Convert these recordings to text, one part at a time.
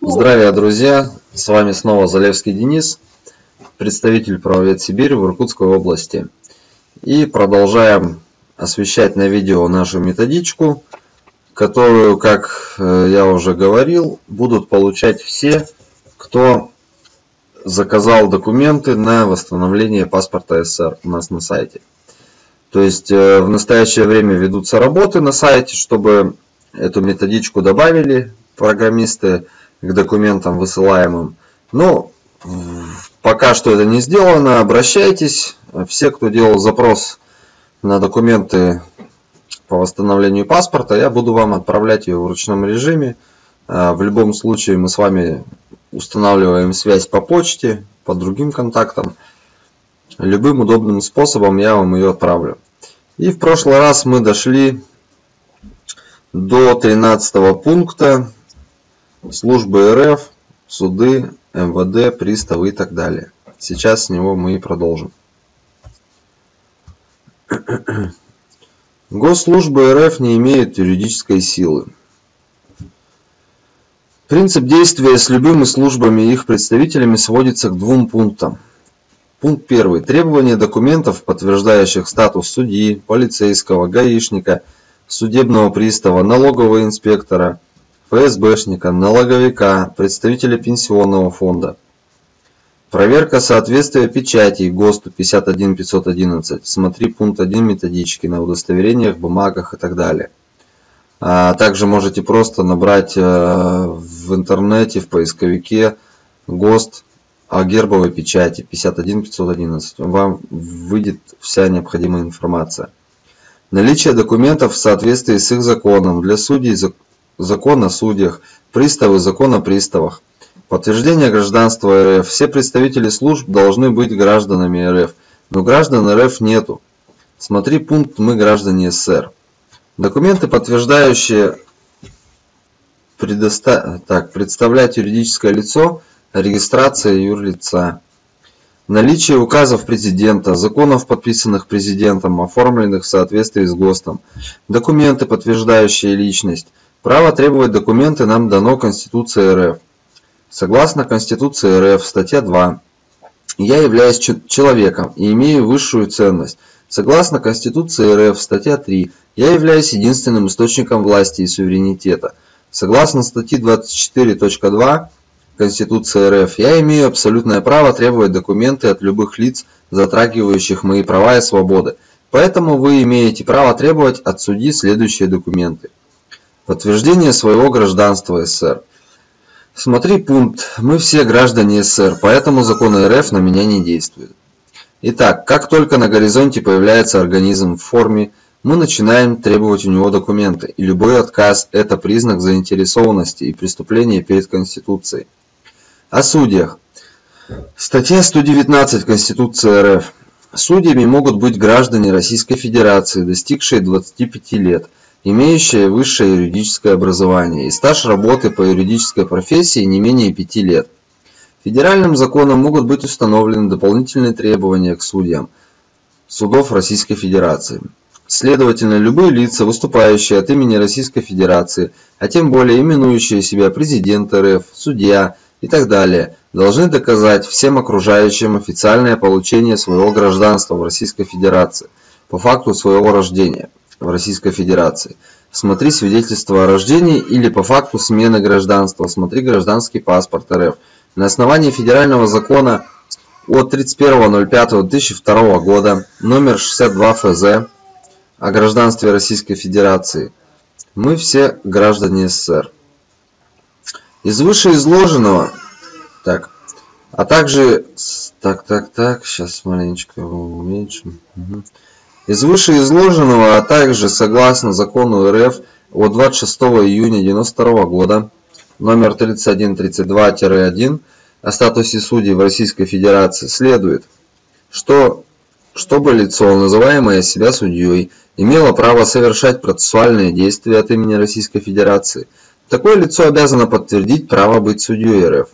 Здравия, друзья! С вами снова Залевский Денис, представитель правовед Сибири в Иркутской области. И продолжаем освещать на видео нашу методичку, которую, как э, я уже говорил, будут получать все, кто заказал документы на восстановление паспорта СССР у нас на сайте. То есть э, в настоящее время ведутся работы на сайте, чтобы эту методичку добавили программисты к документам высылаемым. Но пока что это не сделано, обращайтесь. Все, кто делал запрос на документы по восстановлению паспорта, я буду вам отправлять ее в ручном режиме. А, в любом случае мы с вами устанавливаем связь по почте, по другим контактам. Любым удобным способом я вам ее отправлю. И в прошлый раз мы дошли до 13 пункта службы РФ, суды, МВД, приставы и так далее. Сейчас с него мы и продолжим. Госслужбы РФ не имеют юридической силы. Принцип действия с любыми службами и их представителями сводится к двум пунктам. Пункт 1. Требование документов, подтверждающих статус судьи, полицейского, гаишника, судебного пристава, налогового инспектора, ФСБшника, налоговика, представителя пенсионного фонда. Проверка соответствия печатей ГОСТу 51511. Смотри пункт 1 методички на удостоверениях, бумагах и так далее. А также можете просто набрать э, в интернете, в поисковике ГОСТ о гербовой печати 51511. Вам выйдет вся необходимая информация. Наличие документов в соответствии с их законом для судей Закон о судьях, приставы, закон о приставах. Подтверждение гражданства РФ. Все представители служб должны быть гражданами РФ, но граждан РФ нету. Смотри пункт «Мы граждане СССР». Документы, подтверждающие предоста... так, представлять юридическое лицо, регистрация юрлица. Наличие указов президента, законов, подписанных президентом, оформленных в соответствии с ГОСТом. Документы, подтверждающие личность. Право требовать документы нам дано Конституцией РФ. Согласно Конституции РФ, статья 2, я являюсь человеком и имею высшую ценность. Согласно Конституции РФ, статья 3, я являюсь единственным источником власти и суверенитета. Согласно статье 24.2 Конституции РФ, я имею абсолютное право требовать документы от любых лиц, затрагивающих мои права и свободы. Поэтому вы имеете право требовать от судьи следующие документы. Подтверждение своего гражданства СССР. Смотри пункт «Мы все граждане СССР, поэтому законы РФ на меня не действуют». Итак, как только на горизонте появляется организм в форме, мы начинаем требовать у него документы, и любой отказ – это признак заинтересованности и преступления перед Конституцией. О судьях. Статья 119 Конституции РФ. Судьями могут быть граждане Российской Федерации, достигшие 25 лет – имеющие высшее юридическое образование и стаж работы по юридической профессии не менее пяти лет. Федеральным законом могут быть установлены дополнительные требования к судьям судов Российской Федерации. Следовательно, любые лица, выступающие от имени Российской Федерации, а тем более именующие себя президент РФ, судья и так далее, должны доказать всем окружающим официальное получение своего гражданства в Российской Федерации по факту своего рождения в Российской Федерации. Смотри свидетельство о рождении или по факту смены гражданства. Смотри гражданский паспорт РФ. На основании федерального закона от 31.05.2002 года номер 62 ФЗ о гражданстве Российской Федерации. Мы все граждане СССР. Из вышеизложенного, так, а также, так, так, так, сейчас маленечко уменьшим. Угу. Из вышеизложенного, а также согласно закону РФ от 26 июня 1992 года номер 3132-1 о статусе судей в Российской Федерации следует, что чтобы лицо, называемое себя судьей, имело право совершать процессуальные действия от имени Российской Федерации, такое лицо обязано подтвердить право быть судьей РФ.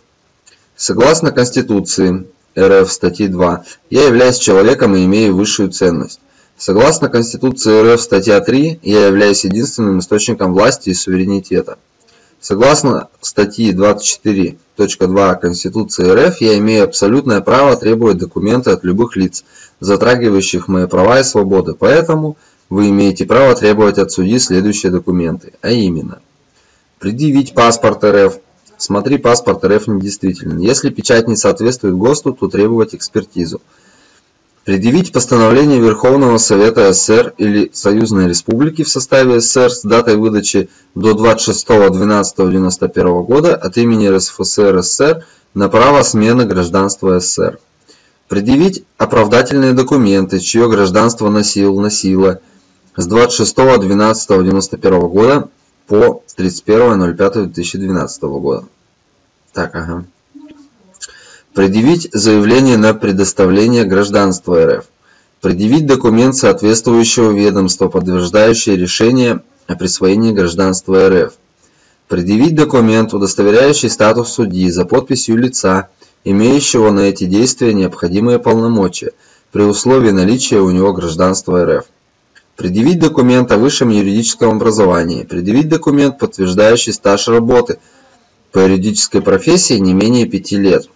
Согласно Конституции РФ статьи 2, я являюсь человеком и имею высшую ценность. Согласно Конституции РФ статья 3, я являюсь единственным источником власти и суверенитета. Согласно статьи 24.2 Конституции РФ, я имею абсолютное право требовать документы от любых лиц, затрагивающих мои права и свободы. Поэтому вы имеете право требовать от судьи следующие документы, а именно предъявить паспорт РФ. Смотри, паспорт РФ недействителен. Если печать не соответствует ГОСТу, то требовать экспертизу. Предъявить постановление Верховного Совета СССР или Союзной Республики в составе СССР с датой выдачи до 26.12.91 года от имени РСФСР СССР на право смены гражданства СССР. Предъявить оправдательные документы, чье гражданство носил, носила с 26.12.91 года по 31.05.2012 года. Так, ага. Предъявить заявление на предоставление гражданства РФ. Предъявить документ соответствующего ведомства, подтверждающий решение о присвоении гражданства РФ. Предъявить документ, удостоверяющий статус судьи за подписью лица, имеющего на эти действия необходимые полномочия, при условии наличия у него гражданства РФ. Предъявить документ о высшем юридическом образовании. Предъявить документ, подтверждающий стаж работы по юридической профессии не менее 5 лет.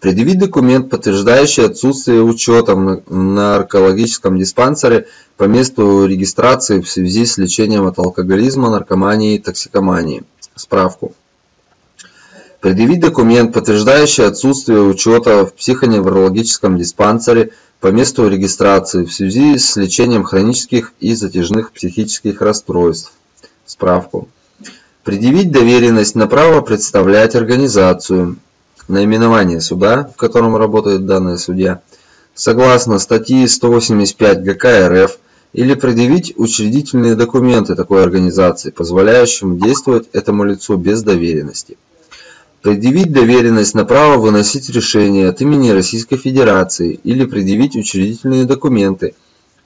Предъявить документ, подтверждающий отсутствие учета в наркологическом диспансере по месту регистрации в связи с лечением от алкоголизма, наркомании и токсикомании. Справку. Предъявить документ, подтверждающий отсутствие учета в психоневрологическом диспансере по месту регистрации в связи с лечением хронических и затяжных психических расстройств. Справку. Предъявить доверенность на право представлять организацию, наименование суда, в котором работает данный судья, согласно статьи 185 ГК РФ, или предъявить учредительные документы такой организации, позволяющим действовать этому лицу без доверенности. Предъявить доверенность на право выносить решения от имени Российской Федерации или предъявить учредительные документы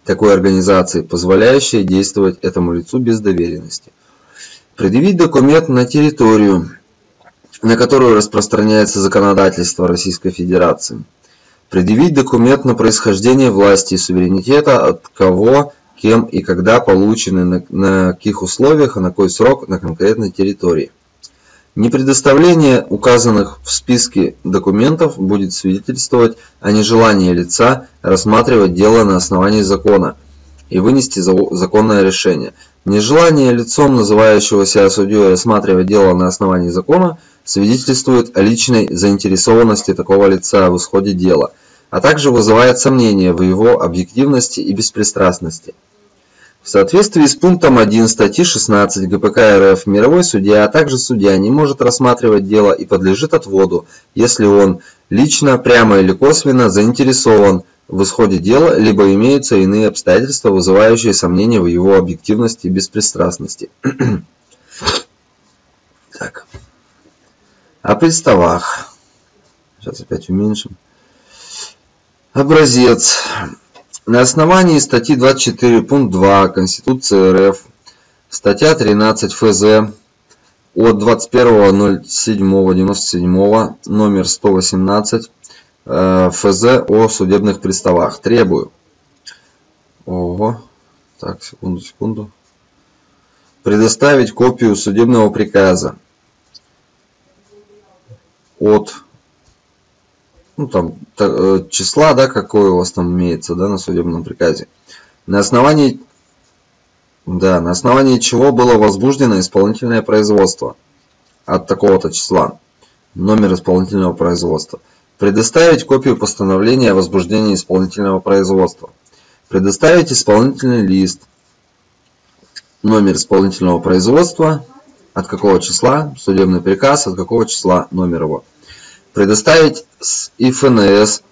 такой организации, позволяющие действовать этому лицу без доверенности. Предъявить документ на территорию, на которую распространяется законодательство Российской Федерации. Предъявить документ на происхождение власти и суверенитета, от кого, кем и когда получены, на, на каких условиях и на какой срок на конкретной территории. Непредоставление указанных в списке документов будет свидетельствовать о нежелании лица рассматривать дело на основании закона и вынести законное решение. Нежелание лицом, называющего себя судьей, рассматривать дело на основании закона – свидетельствует о личной заинтересованности такого лица в исходе дела, а также вызывает сомнения в его объективности и беспристрастности. В соответствии с пунктом 1 статьи 16 ГПК РФ мировой судья, а также судья не может рассматривать дело и подлежит отводу, если он лично, прямо или косвенно заинтересован в исходе дела, либо имеются иные обстоятельства, вызывающие сомнения в его объективности и беспристрастности. так. О приставах. Сейчас опять уменьшим. Образец. На основании статьи 24 пункт 2 Конституции РФ, статья 13 ФЗ от 21.07.97 номер 118 э, ФЗ о судебных приставах. Требую. Ого. Так, секунду, секунду. Предоставить копию судебного приказа от ну, там, э, числа, да, какое у вас там имеется, да, на судебном приказе. На основании, да, на основании чего было возбуждено исполнительное производство от такого-то числа, номер исполнительного производства. Предоставить копию постановления о возбуждении исполнительного производства. Предоставить исполнительный лист, номер исполнительного производства, от какого числа, судебный приказ, от какого числа номер его предоставить с ИФНС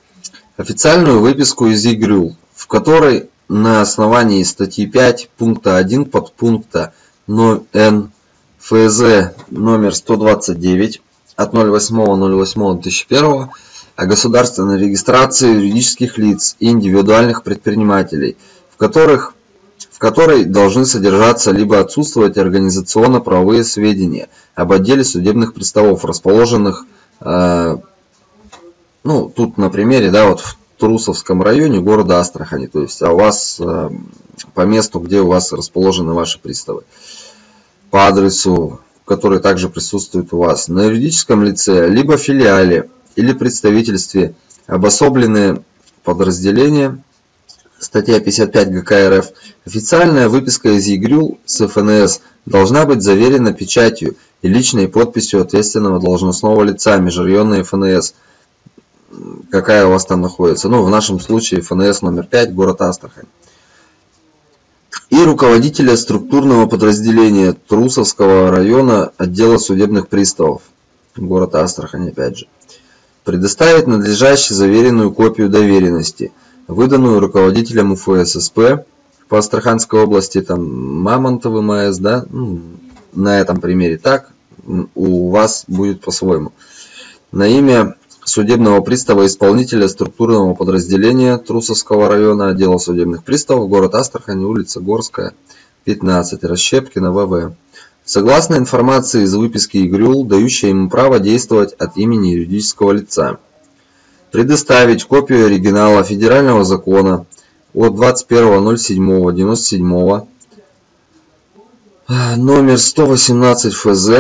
официальную выписку из ЕГРЮЛ, в которой на основании статьи 5 пункта 1 подпункта Н ФЗ номер 129 от 08.08.2001 о государственной регистрации юридических лиц и индивидуальных предпринимателей, в которых в которой должны содержаться либо отсутствовать организационно-правовые сведения об отделе судебных приставов, расположенных Э, ну, тут на примере, да, вот в Трусовском районе города Астрахани, то есть, а у вас э, по месту, где у вас расположены ваши приставы, по адресу который также присутствует у вас, на юридическом лице, либо филиале или представительстве обособленные подразделения, статья 55 ГК РФ, официальная выписка из ЕГРЮЛ с ФНС должна быть заверена печатью и личной подписью ответственного должностного лица межрайонной ФНС, какая у вас там находится. Ну, в нашем случае ФНС номер 5, город Астрахань. И руководителя структурного подразделения Трусовского района отдела судебных приставов, город Астрахань опять же. Предоставить надлежащую заверенную копию доверенности, выданную руководителем УФССП по Астраханской области, там Мамонтовым МАЭС, да, ну, на этом примере так, у вас будет по-своему. На имя судебного пристава исполнителя структурного подразделения Трусовского района отдела судебных приставов, город Астрахань, улица Горская, 15, Расщепкина, ВВ. Согласно информации из выписки ИГРЮЛ, дающей ему право действовать от имени юридического лица. Предоставить копию оригинала федерального закона от 21.07.97 номер 118 ФЗ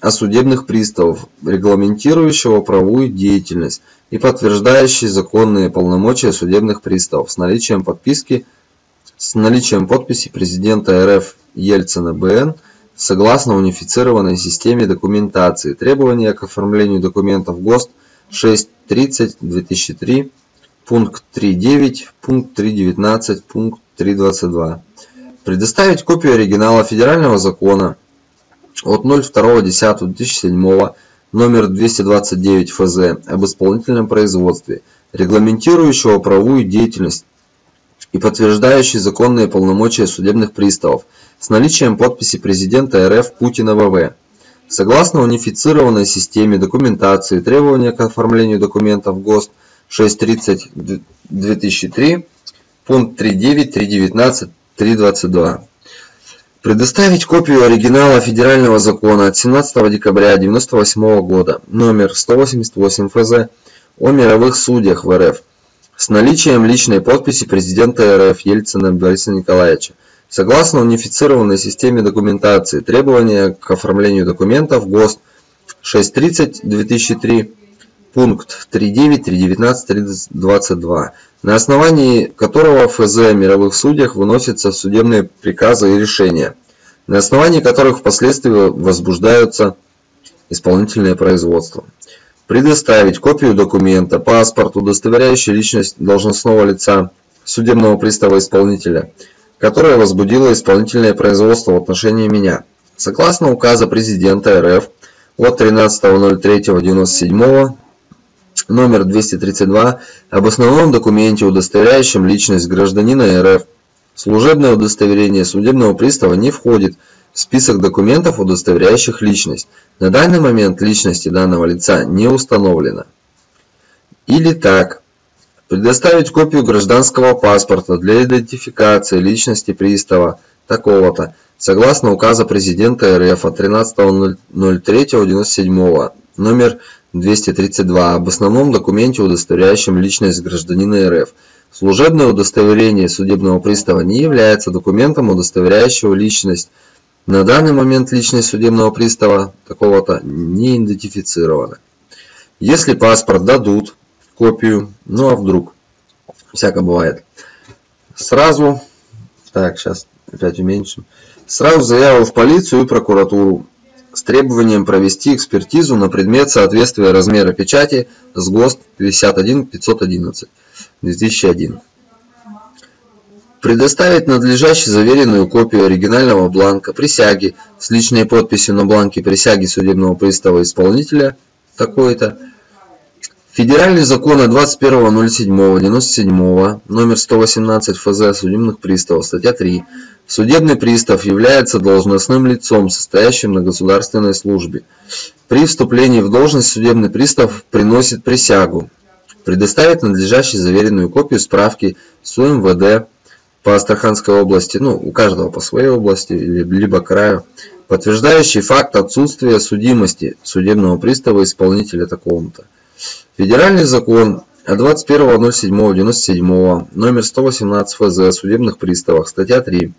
о судебных приставов, регламентирующего правовую деятельность и подтверждающий законные полномочия судебных приставов с наличием подписки с наличием подписи президента РФ Ельцина БН согласно унифицированной системе документации. Требования к оформлению документов ГОСТ 6.30-2003 пункт 3.9, пункт 3.19, пункт 3.22. Предоставить копию оригинала федерального закона от 02.10.2007 номер 229 ФЗ об исполнительном производстве, регламентирующего правовую деятельность и подтверждающий законные полномочия судебных приставов с наличием подписи президента РФ Путина ВВ. Согласно унифицированной системе документации, требования к оформлению документов ГОСТ 630-2003, пункт 3.9, 3.19, 3.22. Предоставить копию оригинала федерального закона от 17 декабря 1998 года, номер 188 ФЗ, о мировых судьях в РФ, с наличием личной подписи президента РФ Ельцина Бориса Николаевича. Согласно унифицированной системе документации, требования к оформлению документов ГОСТ 630-2003, пункт 3.9, 3.19, 3.22, на основании которого ФЗ о мировых судьях выносятся судебные приказы и решения, на основании которых впоследствии возбуждаются исполнительные производства. Предоставить копию документа, паспорт, удостоверяющий личность должностного лица судебного пристава исполнителя, которое возбудило исполнительное производство в отношении меня. Согласно указа президента РФ от 13.03.97 номер 232 об основном документе, удостоверяющем личность гражданина РФ. Служебное удостоверение судебного пристава не входит в список документов, удостоверяющих личность. На данный момент личности данного лица не установлено. Или так. Предоставить копию гражданского паспорта для идентификации личности пристава такого-то, согласно указа президента РФ от 13.03.97 номер 232 об основном документе, удостоверяющем личность гражданина РФ. Служебное удостоверение судебного пристава не является документом, удостоверяющего личность. На данный момент личность судебного пристава такого-то не идентифицирована. Если паспорт дадут, копию, ну а вдруг, всяко бывает. Сразу, так, сейчас опять уменьшим, сразу заяву в полицию и прокуратуру с требованием провести экспертизу на предмет соответствия размера печати с ГОСТ 51 511 2001. Предоставить надлежащую заверенную копию оригинального бланка присяги с личной подписью на бланке присяги судебного пристава исполнителя такой-то. Федеральный закон от 21.07.97 номер 118 ФЗ судебных приставов, статья 3 Судебный пристав является должностным лицом, состоящим на государственной службе. При вступлении в должность судебный пристав приносит присягу, предоставит надлежащую заверенную копию справки с УМВД по Астраханской области, ну, у каждого по своей области, либо краю, подтверждающий факт отсутствия судимости судебного пристава исполнителя такого-то. Федеральный закон от 21.07.97 номер 118 ФЗ о судебных приставах, статья 3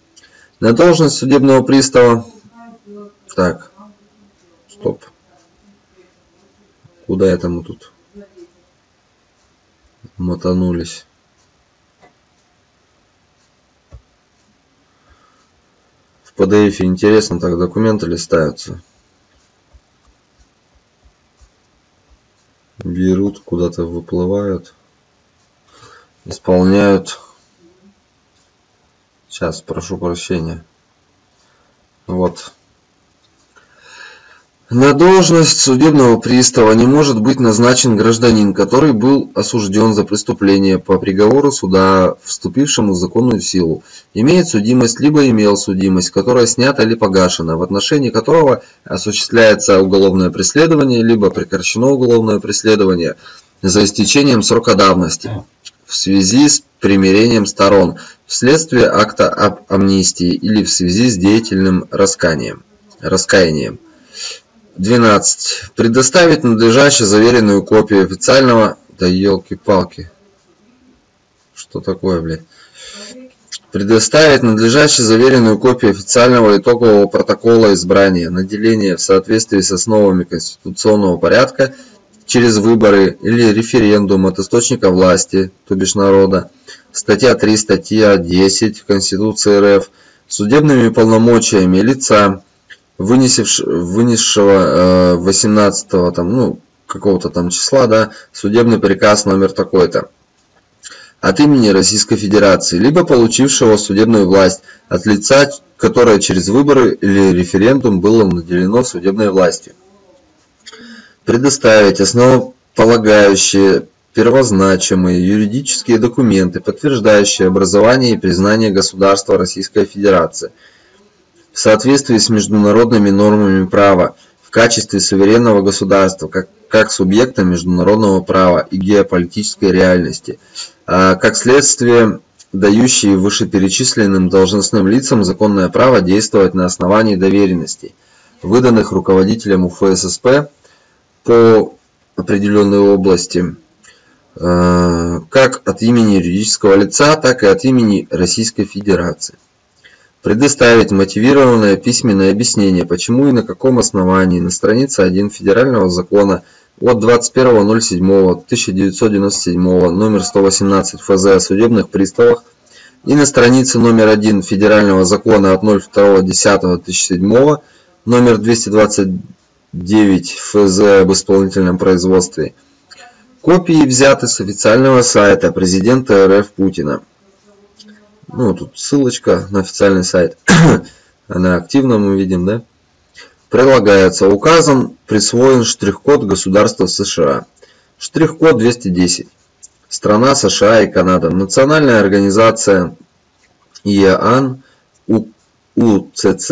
на должность судебного пристава. Так. Стоп. Куда это мы тут мотанулись? В PDF интересно так документы листаются. Берут, куда-то выплывают, исполняют. Сейчас, прошу прощения. Вот. На должность судебного пристава не может быть назначен гражданин, который был осужден за преступление по приговору суда, вступившему в законную силу, имеет судимость либо имел судимость, которая снята или погашена, в отношении которого осуществляется уголовное преследование, либо прекращено уголовное преследование за истечением срока давности в связи с примирением сторон, вследствие акта об амнистии или в связи с деятельным раскаянием. раскаянием. 12. Предоставить надлежащую заверенную копию официального... Да елки-палки. Что такое, блядь? Предоставить надлежащую заверенную копию официального итогового протокола избрания, наделения в соответствии с основами конституционного порядка через выборы или референдум от источника власти, то бишь народа, статья 3, статья 10 Конституции РФ, судебными полномочиями лица, вынесшего 18 э, там, ну, какого-то там числа, да, судебный приказ номер такой-то от имени Российской Федерации, либо получившего судебную власть от лица, которое через выборы или референдум было наделено судебной властью. Предоставить основополагающие первозначимые юридические документы, подтверждающие образование и признание государства Российской Федерации – в соответствии с международными нормами права в качестве суверенного государства как, как субъекта международного права и геополитической реальности, а как следствие дающие вышеперечисленным должностным лицам законное право действовать на основании доверенностей, выданных руководителем УФССП по определенной области, э, как от имени юридического лица, так и от имени Российской Федерации предоставить мотивированное письменное объяснение, почему и на каком основании на странице 1 Федерального закона от 21.07.1997 номер 118 ФЗ о судебных приставах и на странице номер 1 Федерального закона от 02.10.2007 номер 229 ФЗ об исполнительном производстве. Копии взяты с официального сайта президента РФ Путина. Ну, тут ссылочка на официальный сайт. Она активно мы видим, да? Прилагается. Указом присвоен штрих-код государства США. Штрих-код 210. Страна США и Канада. Национальная организация ИАН, УЦЦ,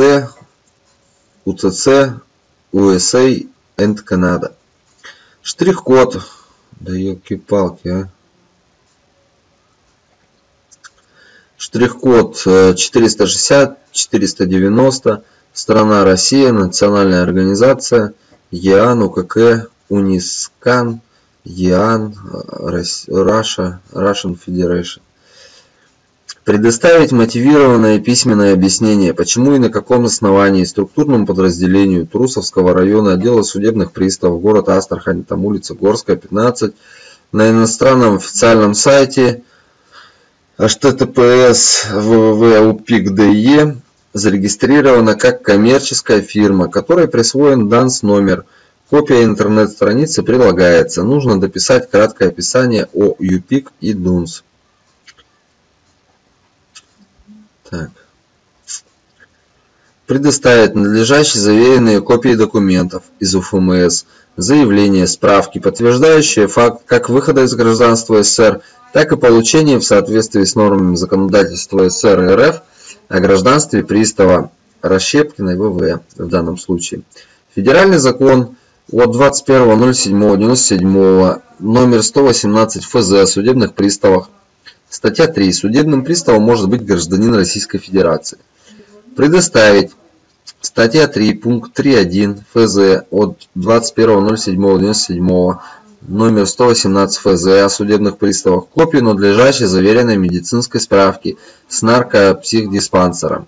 УЦЦ, USA and Canada. Штрих-код. Да елки-палки, а. Штрих-код 460 490 страна Россия, национальная организация ЕАН, УКК, Унискан, ЕАН, Раша, Russian Federation. Предоставить мотивированное письменное объяснение, почему и на каком основании структурному подразделению Трусовского района отдела судебных приставов город Астрахань, там улица Горская, 15, на иностранном официальном сайте https www.upik.de зарегистрирована как коммерческая фирма, которой присвоен данс номер. Копия интернет-страницы прилагается. Нужно дописать краткое описание о UPIC и DUNS. Так. Предоставить надлежащие заверенные копии документов из УФМС, заявления, справки, подтверждающие факт как выхода из гражданства СССР, так и получение в соответствии с нормами законодательства СССР и РФ о гражданстве пристава Расщепкиной ВВ в данном случае. Федеральный закон от 21.07.97 номер 118 ФЗ о судебных приставах. Статья 3. Судебным приставом может быть гражданин Российской Федерации. Предоставить Статья 3, пункт 3.1 ФЗ от 21.07.97 номер 118 ФЗ о судебных приставах копию надлежащей заверенной медицинской справки с наркопсихдиспансера.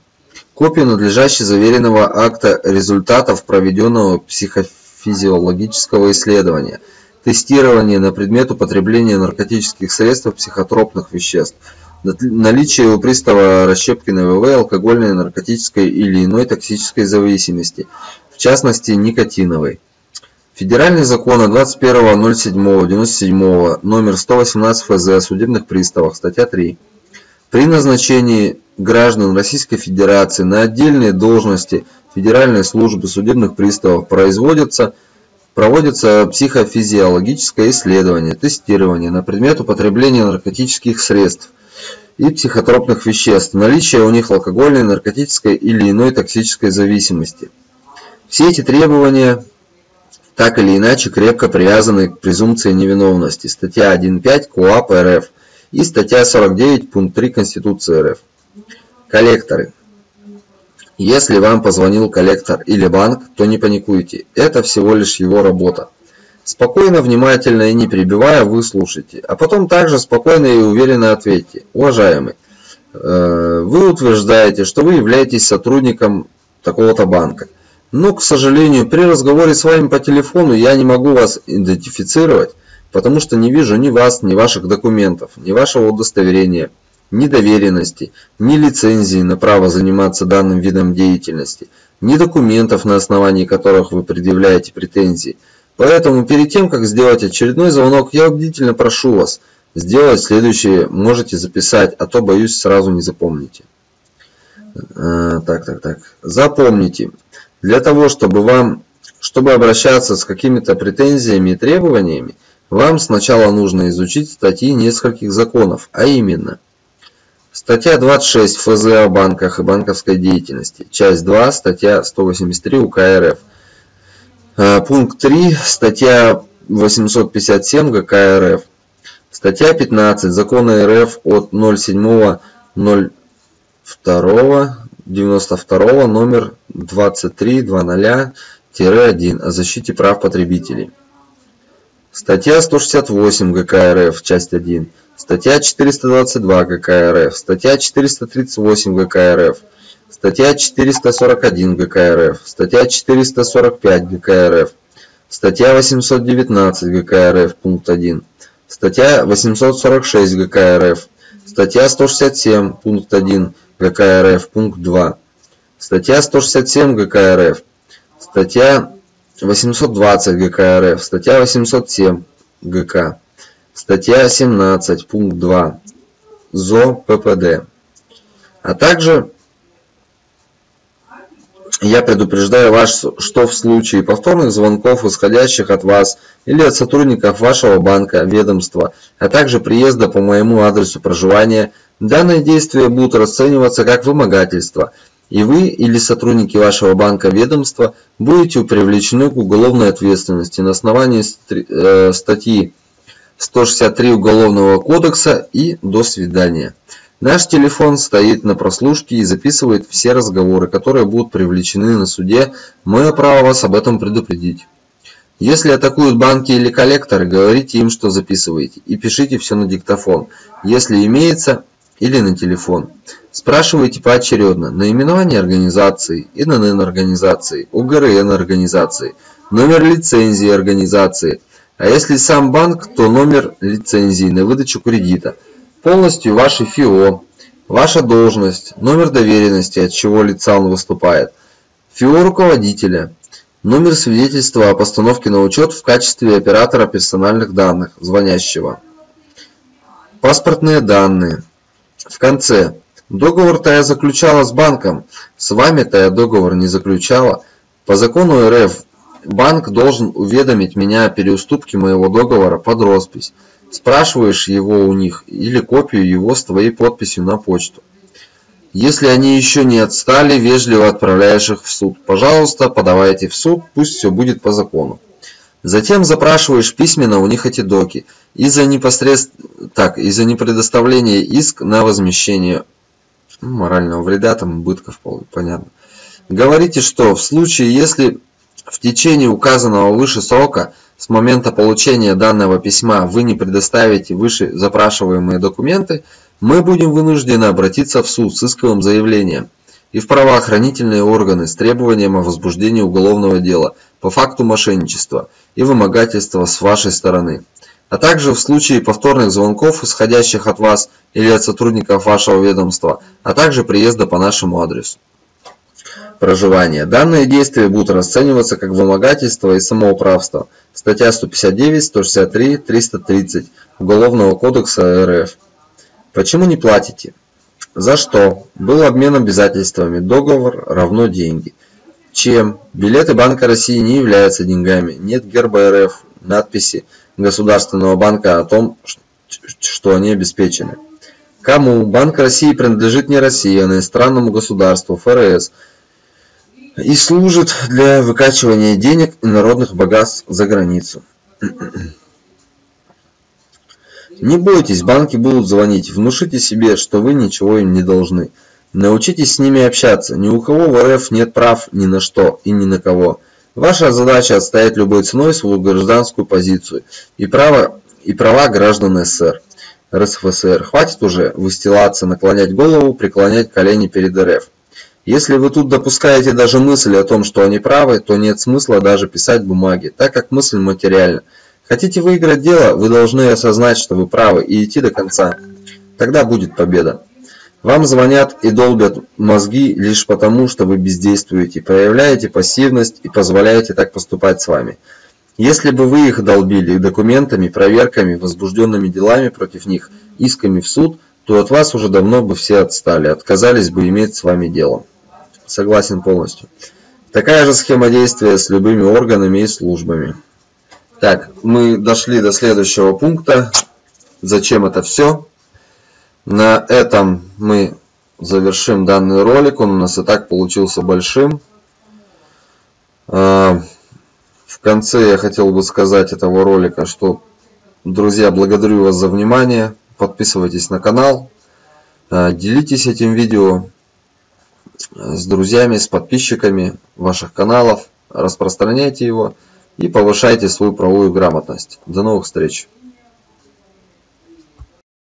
копию надлежащего заверенного акта результатов проведенного психофизиологического исследования, тестирования на предмет употребления наркотических средств психотропных веществ, наличие у пристава Расщепкиной ВВ алкогольной, наркотической или иной токсической зависимости, в частности никотиновой. Федеральный закон от 21.07.97 номер 118 ФЗ о судебных приставах, статья 3. При назначении граждан Российской Федерации на отдельные должности Федеральной службы судебных приставов производится проводится психофизиологическое исследование, тестирование на предмет употребления наркотических средств и психотропных веществ, наличие у них алкогольной, наркотической или иной токсической зависимости. Все эти требования так или иначе крепко привязаны к презумпции невиновности. Статья 1.5 КОАП РФ и статья 49 пункт 3 Конституции РФ. Коллекторы. Если вам позвонил коллектор или банк, то не паникуйте, это всего лишь его работа. Спокойно, внимательно и не перебивая, вы слушайте, а потом также спокойно и уверенно ответьте. Уважаемый, э, вы утверждаете, что вы являетесь сотрудником такого-то банка. Но, к сожалению, при разговоре с вами по телефону я не могу вас идентифицировать, потому что не вижу ни вас, ни ваших документов, ни вашего удостоверения, ни доверенности, ни лицензии на право заниматься данным видом деятельности, ни документов, на основании которых вы предъявляете претензии. Поэтому перед тем, как сделать очередной звонок, я убедительно прошу вас сделать следующее, можете записать, а то, боюсь, сразу не запомните. А, так, так, так. Запомните, для того, чтобы вам, чтобы обращаться с какими-то претензиями и требованиями, вам сначала нужно изучить статьи нескольких законов, а именно Статья 26 ФЗ о банках и банковской деятельности. Часть 2, статья 183 УК РФ. Пункт 3, статья 857 ГК РФ. Статья 15 Закона РФ от 07.02 92 номер 2300-1 о защите прав потребителей. Статья 168 ГК РФ, часть 1. Статья 422 ГК РФ. Статья 438 ГК РФ. Статья 441 ГК РФ. Статья 445 ГК РФ. Статья 819 ГК РФ, пункт 1. Статья 846 ГК РФ. Статья 167, пункт 1 ГК РФ, пункт 2. Статья 167 ГК РФ. Статья 820 ГК РФ. Статья 807 ГК. Статья 17, пункт 2 ЗО ППД. А также я предупреждаю вас, что в случае повторных звонков, исходящих от вас или от сотрудников вашего банка, ведомства, а также приезда по моему адресу проживания, данные действия будут расцениваться как вымогательство, и вы или сотрудники вашего банка ведомства будете привлечены к уголовной ответственности на основании э, статьи 163 Уголовного кодекса и до свидания. Наш телефон стоит на прослушке и записывает все разговоры, которые будут привлечены на суде. Мое право вас об этом предупредить. Если атакуют банки или коллекторы, говорите им, что записываете, и пишите все на диктофон, если имеется, или на телефон. Спрашивайте поочередно наименование организации, ИНН организации, УГРН организации, номер лицензии организации, а если сам банк, то номер лицензии на выдачу кредита – полностью ваше ФИО, ваша должность, номер доверенности, от чего лица он выступает, ФИО руководителя, номер свидетельства о постановке на учет в качестве оператора персональных данных звонящего, паспортные данные. В конце. Договор-то я заключала с банком, с вами-то я договор не заключала. По закону РФ банк должен уведомить меня о переуступке моего договора под роспись спрашиваешь его у них или копию его с твоей подписью на почту. Если они еще не отстали, вежливо отправляешь их в суд. Пожалуйста, подавайте в суд, пусть все будет по закону. Затем запрашиваешь письменно у них эти доки. Из-за непосредств... так, из-за непредоставления иск на возмещение ну, морального вреда, там, убытков, понятно. Говорите, что в случае, если в течение указанного выше срока с момента получения данного письма вы не предоставите выше запрашиваемые документы, мы будем вынуждены обратиться в суд с исковым заявлением. И в правоохранительные органы с требованием о возбуждении уголовного дела по факту мошенничества и вымогательства с вашей стороны, а также в случае повторных звонков, исходящих от вас или от сотрудников вашего ведомства, а также приезда по нашему адресу проживания. Данные действия будут расцениваться как вымогательство и самоуправство. Статья 159, 163, 330 Уголовного кодекса РФ. Почему не платите? За что? Был обмен обязательствами. Договор равно деньги. Чем? Билеты Банка России не являются деньгами. Нет герба РФ, надписи Государственного банка о том, что они обеспечены. Кому? Банк России принадлежит не России, а иностранному государству, ФРС, и служит для выкачивания денег и народных богатств за границу. Не бойтесь, банки будут звонить. Внушите себе, что вы ничего им не должны. Научитесь с ними общаться. Ни у кого в РФ нет прав ни на что и ни на кого. Ваша задача отстоять любой ценой свою гражданскую позицию и, право, и права граждан СССР. РСФСР. Хватит уже выстилаться, наклонять голову, преклонять колени перед РФ. Если вы тут допускаете даже мысль о том, что они правы, то нет смысла даже писать бумаги, так как мысль материальна. Хотите выиграть дело, вы должны осознать, что вы правы и идти до конца. Тогда будет победа. Вам звонят и долбят мозги лишь потому, что вы бездействуете, проявляете пассивность и позволяете так поступать с вами. Если бы вы их долбили документами, проверками, возбужденными делами против них, исками в суд, то от вас уже давно бы все отстали, отказались бы иметь с вами дело. Согласен полностью. Такая же схема действия с любыми органами и службами. Так, мы дошли до следующего пункта. Зачем это все? На этом мы завершим данный ролик. Он у нас и так получился большим. А, в конце я хотел бы сказать этого ролика, что, друзья, благодарю вас за внимание. Подписывайтесь на канал. А, делитесь этим видео с друзьями, с подписчиками ваших каналов. Распространяйте его и повышайте свою правовую грамотность. До новых встреч!